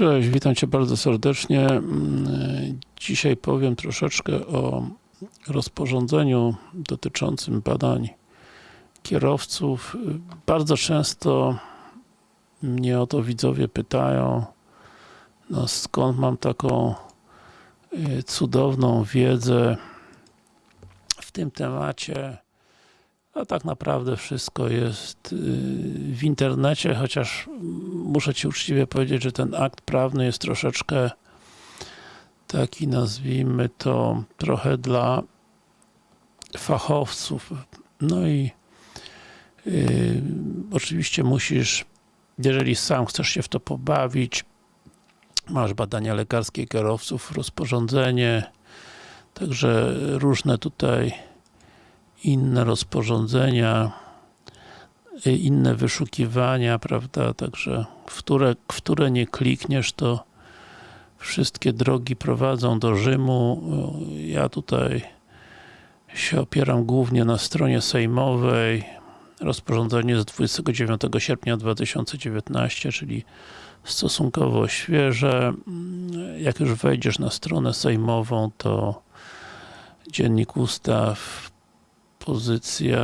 Cześć, witam Cię bardzo serdecznie. Mm, Dzisiaj powiem troszeczkę o rozporządzeniu dotyczącym badań kierowców. Bardzo często mnie o to widzowie pytają, no skąd mam taką y, cudowną wiedzę w tym temacie. A tak naprawdę wszystko jest y, w internecie, chociaż muszę Ci uczciwie powiedzieć, że ten akt prawny jest troszeczkę taki, nazwijmy to, trochę dla fachowców. No i yy, oczywiście musisz, jeżeli sam chcesz się w to pobawić, masz badania lekarskie kierowców, rozporządzenie, także różne tutaj inne rozporządzenia, y, inne wyszukiwania, prawda, także w które, w które nie klikniesz, to wszystkie drogi prowadzą do Rzymu. Ja tutaj się opieram głównie na stronie sejmowej. Rozporządzenie z 29 sierpnia 2019, czyli stosunkowo świeże. Jak już wejdziesz na stronę sejmową, to Dziennik Ustaw pozycja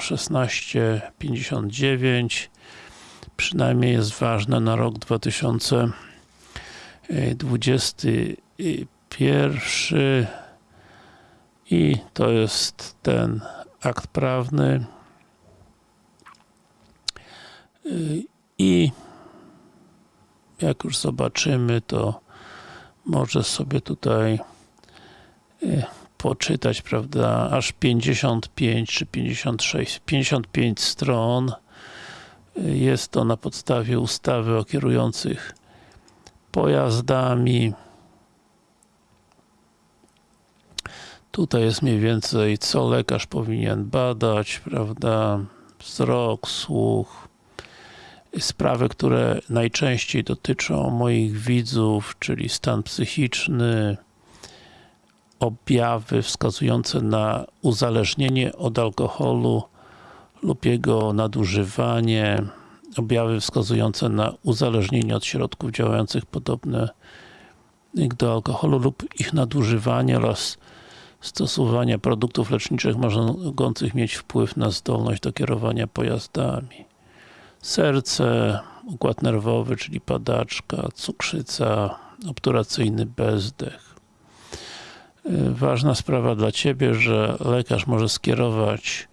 1659 przynajmniej jest ważna na rok 2021 i to jest ten akt prawny. I jak już zobaczymy to może sobie tutaj poczytać, prawda, aż 55 czy 56, 55 stron. Jest to na podstawie ustawy o kierujących pojazdami. Tutaj jest mniej więcej, co lekarz powinien badać, prawda, wzrok, słuch, sprawy, które najczęściej dotyczą moich widzów, czyli stan psychiczny, objawy wskazujące na uzależnienie od alkoholu lub jego nadużywanie, objawy wskazujące na uzależnienie od środków działających podobne do alkoholu lub ich nadużywanie oraz stosowania produktów leczniczych mogących mieć wpływ na zdolność do kierowania pojazdami. Serce, układ nerwowy, czyli padaczka, cukrzyca, obturacyjny bezdech. Ważna sprawa dla Ciebie, że lekarz może skierować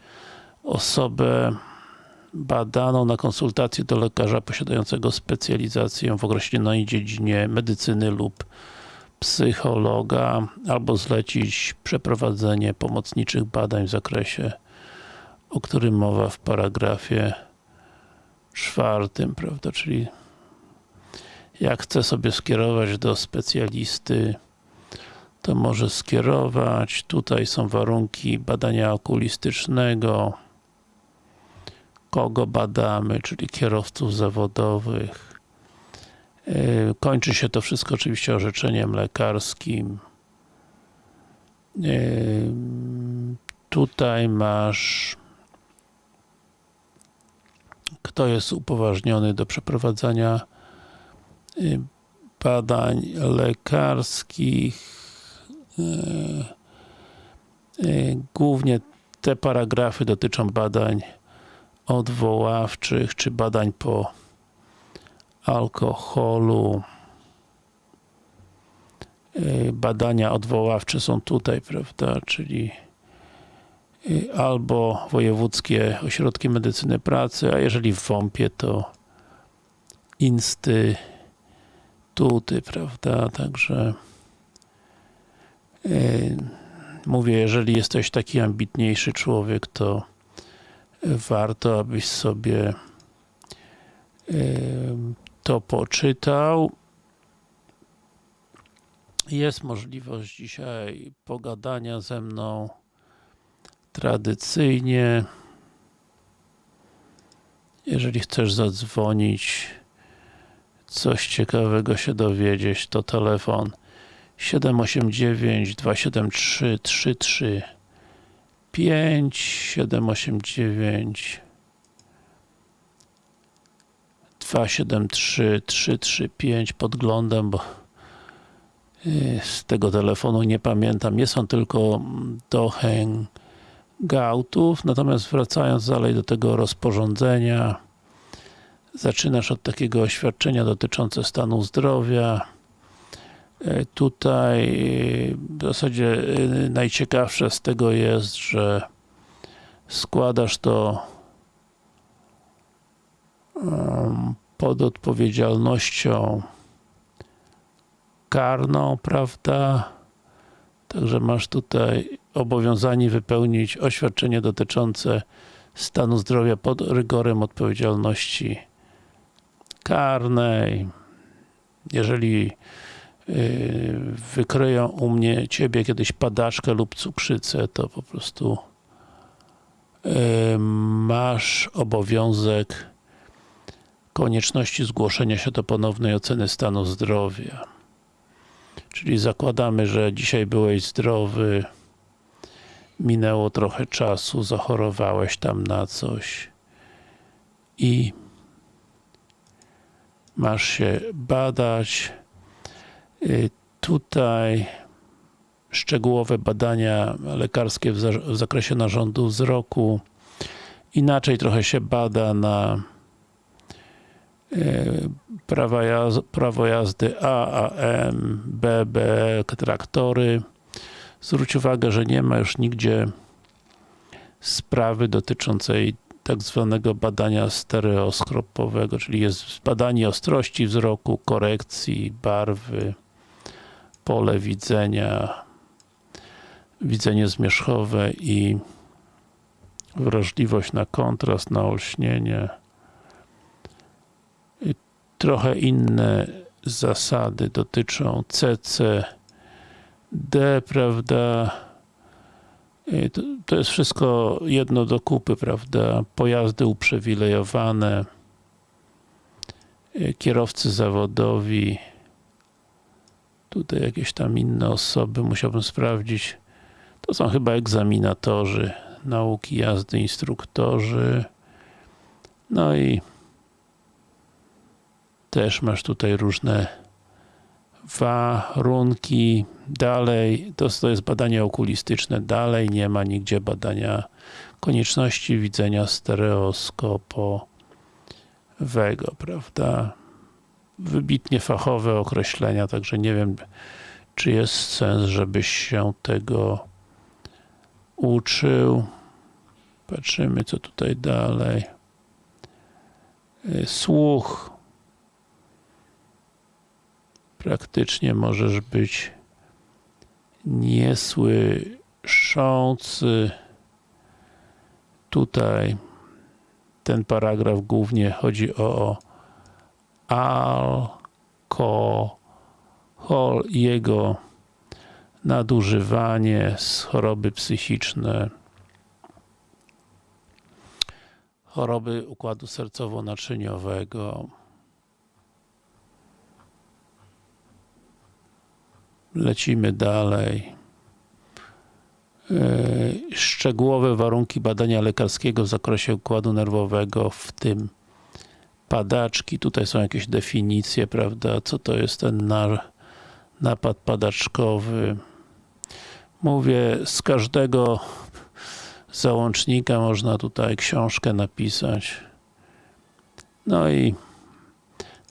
osobę badaną na konsultację do lekarza posiadającego specjalizację w określonej dziedzinie medycyny lub psychologa, albo zlecić przeprowadzenie pomocniczych badań w zakresie, o którym mowa w paragrafie czwartym, prawda, czyli jak chce sobie skierować do specjalisty to może skierować. Tutaj są warunki badania okulistycznego. Kogo badamy, czyli kierowców zawodowych. Kończy się to wszystko oczywiście orzeczeniem lekarskim. Tutaj masz kto jest upoważniony do przeprowadzania badań lekarskich Głównie te paragrafy dotyczą badań odwoławczych, czy badań po alkoholu. Badania odwoławcze są tutaj, prawda, czyli albo wojewódzkie ośrodki medycyny pracy, a jeżeli w WOMP-ie to instytuty, prawda, także Mówię, jeżeli jesteś taki ambitniejszy człowiek, to warto, abyś sobie to poczytał. Jest możliwość dzisiaj pogadania ze mną tradycyjnie. Jeżeli chcesz zadzwonić, coś ciekawego się dowiedzieć, to telefon 789 273 33 5 789 273 335 podglądam, bo y, z tego telefonu nie pamiętam. Nie są tylko do hangoutów, natomiast wracając dalej do tego rozporządzenia, zaczynasz od takiego oświadczenia dotyczące stanu zdrowia. Y, tutaj y, w zasadzie najciekawsze z tego jest, że składasz to pod odpowiedzialnością karną, prawda? Także masz tutaj obowiązanie wypełnić oświadczenie dotyczące stanu zdrowia pod rygorem odpowiedzialności karnej. Jeżeli yy, wykryją u mnie ciebie kiedyś padaczkę lub cukrzycę, to po prostu yy, masz obowiązek konieczności zgłoszenia się do ponownej oceny stanu zdrowia. Czyli zakładamy, że dzisiaj byłeś zdrowy, minęło trochę czasu, zachorowałeś tam na coś i masz się badać. Y, tutaj szczegółowe badania lekarskie w zakresie narządu wzroku. Inaczej trochę się bada na prawa jazdy, prawo jazdy A, AM, BB, traktory. Zwróć uwagę, że nie ma już nigdzie sprawy dotyczącej tak zwanego badania stereoskopowego, czyli jest badanie ostrości wzroku, korekcji, barwy, pole widzenia, widzenie zmierzchowe i wrażliwość na kontrast, na olśnienie trochę inne zasady dotyczą CC, D, prawda? To, jest wszystko jedno do kupy, prawda? Pojazdy uprzywilejowane, kierowcy zawodowi, tutaj jakieś tam inne osoby, musiałbym sprawdzić. To są chyba egzaminatorzy nauki jazdy, instruktorzy. No i też masz tutaj różne warunki. Dalej, to, to jest badanie okulistyczne. Dalej nie ma nigdzie badania konieczności widzenia stereoskopowego, prawda? Wybitnie fachowe określenia, także nie wiem, czy jest sens, żebyś się tego uczył. Patrzymy, co tutaj dalej. Słuch praktycznie możesz być niesłyszący. Tutaj ten paragraf głównie chodzi o alkohol jego nadużywanie, choroby psychiczne, choroby układu sercowo-naczyniowego, Lecimy dalej. E, szczegółowe warunki badania lekarskiego w zakresie układu nerwowego, w tym padaczki. Tutaj są jakieś definicje, prawda, co to jest ten napad padaczkowy. Mówię, z każdego załącznika można tutaj książkę napisać. No i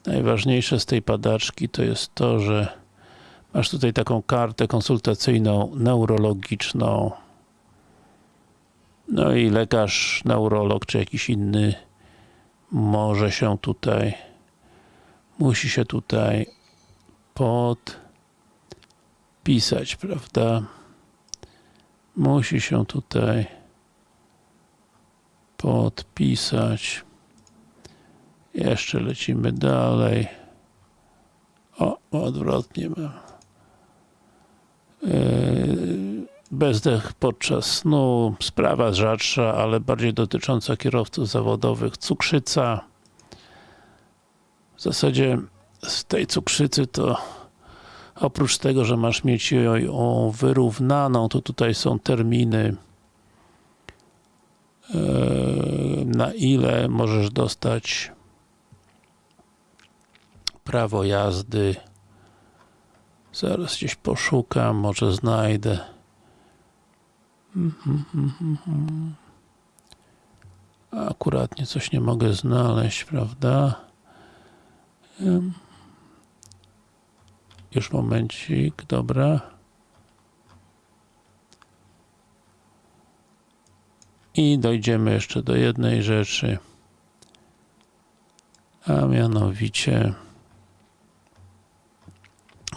najważniejsze z tej padaczki to jest to, że Masz tutaj taką kartę konsultacyjną, neurologiczną. No i lekarz, neurolog, czy jakiś inny może się tutaj, musi się tutaj podpisać, prawda? Musi się tutaj podpisać. Jeszcze lecimy dalej. O, odwrotnie mam. Yy, bezdech podczas snu, sprawa rzadsza, ale bardziej dotycząca kierowców zawodowych, cukrzyca. W zasadzie z tej cukrzycy to oprócz tego, że masz mieć ją wyrównaną, to tutaj są terminy yy, na ile możesz dostać prawo jazdy. Zaraz gdzieś poszukam, może znajdę. Akuratnie coś nie mogę znaleźć, prawda? Już momencik, dobra. I dojdziemy jeszcze do jednej rzeczy. A mianowicie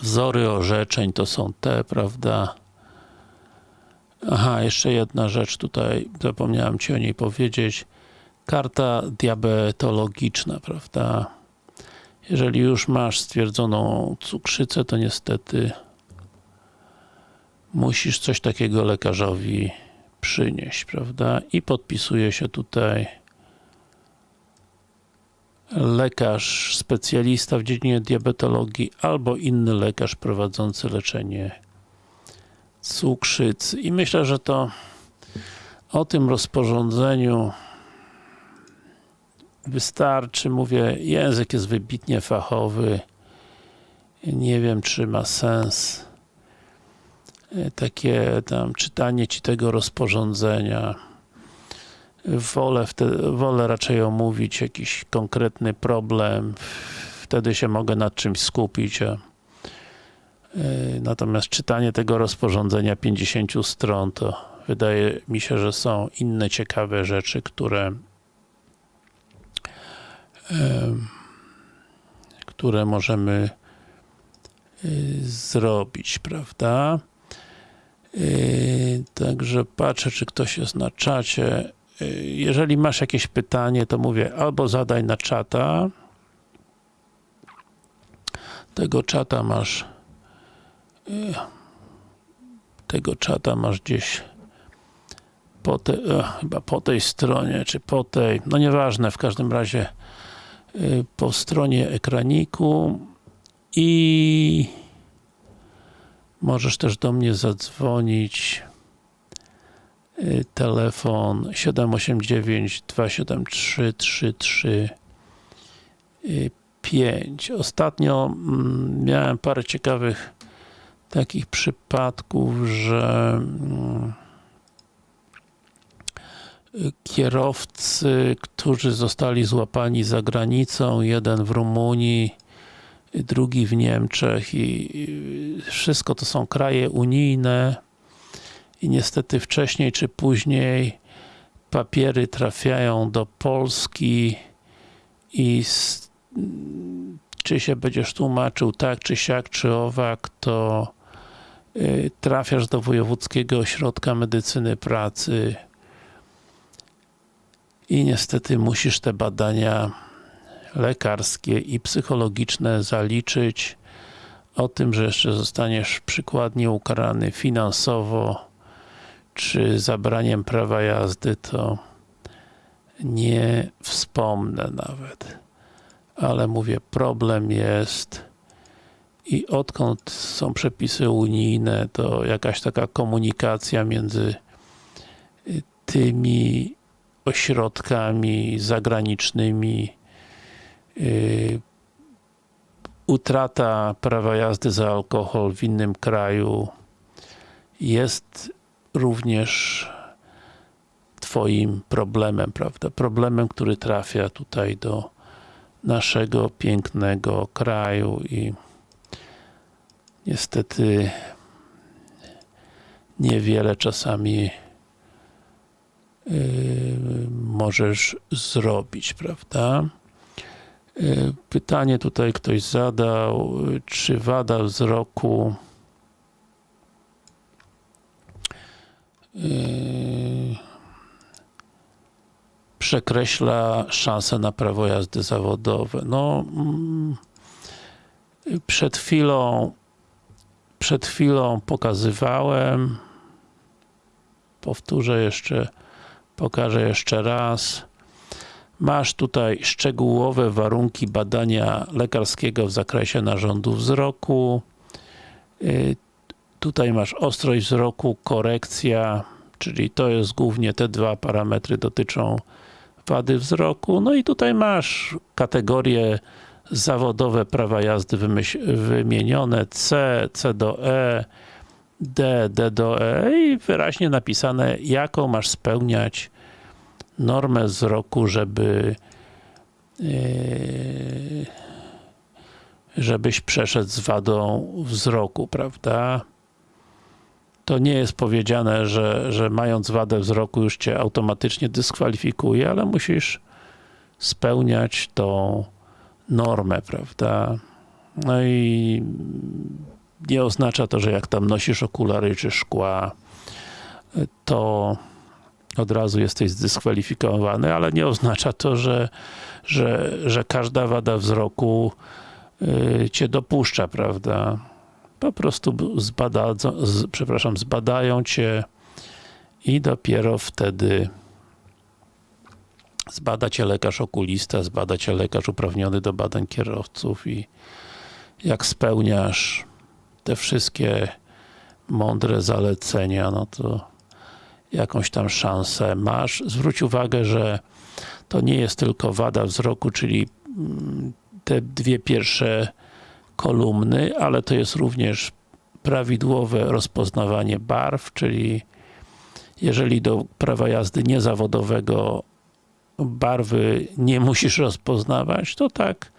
wzory orzeczeń to są te, prawda? Aha, jeszcze jedna rzecz tutaj, zapomniałem Ci o niej powiedzieć. Karta diabetologiczna, prawda? Jeżeli już masz stwierdzoną cukrzycę, to niestety musisz coś takiego lekarzowi przynieść, prawda? I podpisuje się tutaj lekarz, specjalista w dziedzinie diabetologii albo inny lekarz prowadzący leczenie cukrzycy. I myślę, że to o tym rozporządzeniu wystarczy. Mówię, język jest wybitnie fachowy. Nie wiem, czy ma sens takie tam czytanie ci tego rozporządzenia. Wolę, wtedy, wolę raczej omówić jakiś konkretny problem. Wtedy się mogę nad czymś skupić. A Natomiast czytanie tego rozporządzenia 50 stron, to wydaje mi się, że są inne ciekawe rzeczy, które które możemy zrobić, prawda? Także patrzę, czy ktoś jest na czacie. Jeżeli masz jakieś pytanie, to mówię, albo zadaj na czata. Tego czata masz tego czata masz gdzieś po te, chyba po tej stronie, czy po tej, no nieważne, w każdym razie po stronie ekraniku i możesz też do mnie zadzwonić telefon 789 273 33 Ostatnio miałem parę ciekawych takich przypadków, że mm, kierowcy, którzy zostali złapani za granicą, jeden w Rumunii, drugi w Niemczech i wszystko to są kraje unijne i niestety wcześniej czy później papiery trafiają do Polski i czy się będziesz tłumaczył tak, czy siak, czy owak, to trafiasz do Wojewódzkiego Ośrodka Medycyny Pracy i niestety musisz te badania lekarskie i psychologiczne zaliczyć. O tym, że jeszcze zostaniesz przykładnie ukarany finansowo czy zabraniem prawa jazdy, to nie wspomnę nawet. Ale mówię, problem jest i odkąd są przepisy unijne, to jakaś taka komunikacja między tymi ośrodkami zagranicznymi yy, utrata prawa jazdy za alkohol w innym kraju jest również Twoim problemem, prawda? Problemem, który trafia tutaj do naszego pięknego kraju i niestety niewiele czasami yy, możesz zrobić, prawda? Yy, pytanie tutaj ktoś zadał, czy wada wzroku yy, przekreśla szanse na prawo jazdy zawodowe. No, mm, przed chwilą przed chwilą pokazywałem. Powtórzę jeszcze pokażę jeszcze raz. Masz tutaj szczegółowe warunki badania lekarskiego w zakresie narządu wzroku. Tutaj masz ostrość wzroku, korekcja czyli to jest głównie te dwa parametry dotyczą wady wzroku, no i tutaj masz kategorię zawodowe prawa jazdy wymienione, C, C do E, D, D do E i wyraźnie napisane, jaką masz spełniać normę wzroku, żeby yy, żebyś przeszedł z wadą wzroku, prawda? To nie jest powiedziane, że, że mając wadę wzroku już cię automatycznie dyskwalifikuje, ale musisz spełniać tą normę, prawda? No i nie oznacza to, że jak tam nosisz okulary czy szkła, to od razu jesteś zdyskwalifikowany, ale nie oznacza to, że, że, że każda wada wzroku yy, cię dopuszcza, prawda? Po prostu zbada, z, przepraszam, zbadają cię i dopiero wtedy zbada cię lekarz okulista, zbada cię lekarz uprawniony do badań kierowców i jak spełniasz te wszystkie mądre zalecenia, no to jakąś tam szansę masz. Zwróć uwagę, że to nie jest tylko wada wzroku, czyli te dwie pierwsze kolumny, ale to jest również prawidłowe rozpoznawanie barw, czyli jeżeli do prawa jazdy niezawodowego barwy nie musisz rozpoznawać, to tak.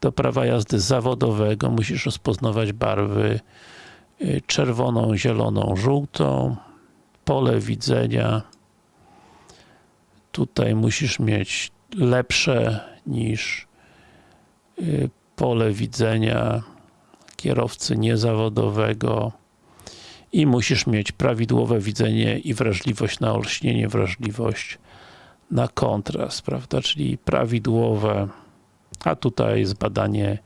Do prawa jazdy zawodowego musisz rozpoznawać barwy czerwoną, zieloną, żółtą, pole widzenia. Tutaj musisz mieć lepsze niż pole widzenia kierowcy niezawodowego i musisz mieć prawidłowe widzenie i wrażliwość na olśnienie, wrażliwość na kontrast, prawda, czyli prawidłowe, a tutaj jest badanie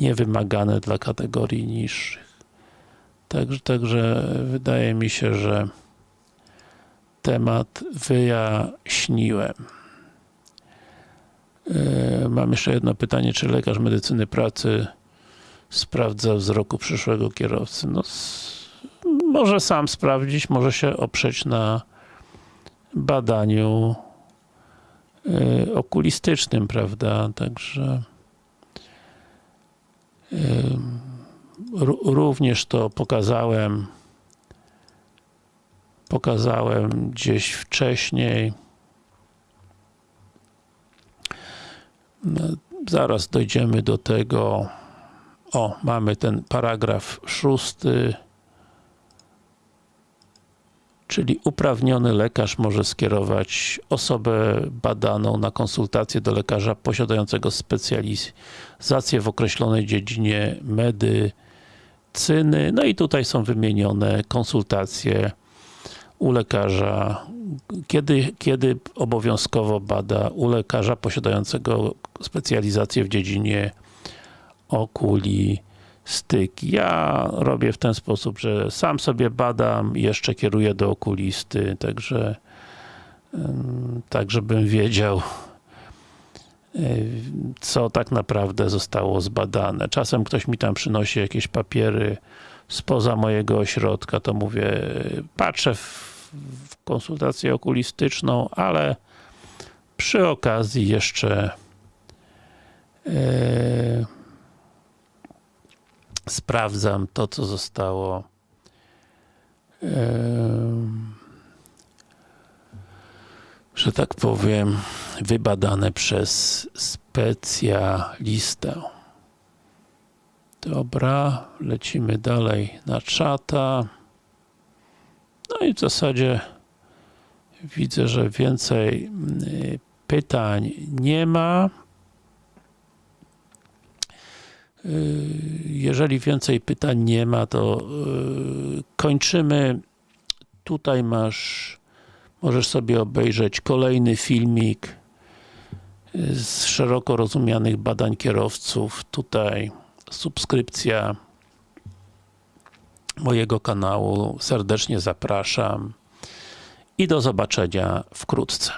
niewymagane dla kategorii niższych. Także, także wydaje mi się, że temat wyjaśniłem. Mam jeszcze jedno pytanie, czy lekarz medycyny pracy sprawdza wzroku przyszłego kierowcy? No, może sam sprawdzić, może się oprzeć na badaniu okulistycznym, prawda, także również to pokazałem pokazałem gdzieś wcześniej. Zaraz dojdziemy do tego. O, mamy ten paragraf szósty czyli uprawniony lekarz może skierować osobę badaną na konsultację do lekarza posiadającego specjalizację w określonej dziedzinie medycyny. No i tutaj są wymienione konsultacje u lekarza, kiedy, kiedy obowiązkowo bada u lekarza posiadającego specjalizację w dziedzinie okulistyki. Ja robię w ten sposób, że sam sobie badam i jeszcze kieruję do okulisty, także tak żebym wiedział co tak naprawdę zostało zbadane. Czasem ktoś mi tam przynosi jakieś papiery spoza mojego ośrodka, to mówię, patrzę w w konsultację okulistyczną, ale przy okazji jeszcze e, sprawdzam to, co zostało że tak powiem wybadane przez specjalistę. Dobra, lecimy dalej na czata. No i w zasadzie widzę, że więcej pytań nie ma. Jeżeli więcej pytań nie ma, to y, kończymy. Tutaj masz, możesz sobie obejrzeć kolejny filmik z szeroko rozumianych badań kierowców. Tutaj subskrypcja mojego kanału. Serdecznie zapraszam i do zobaczenia wkrótce.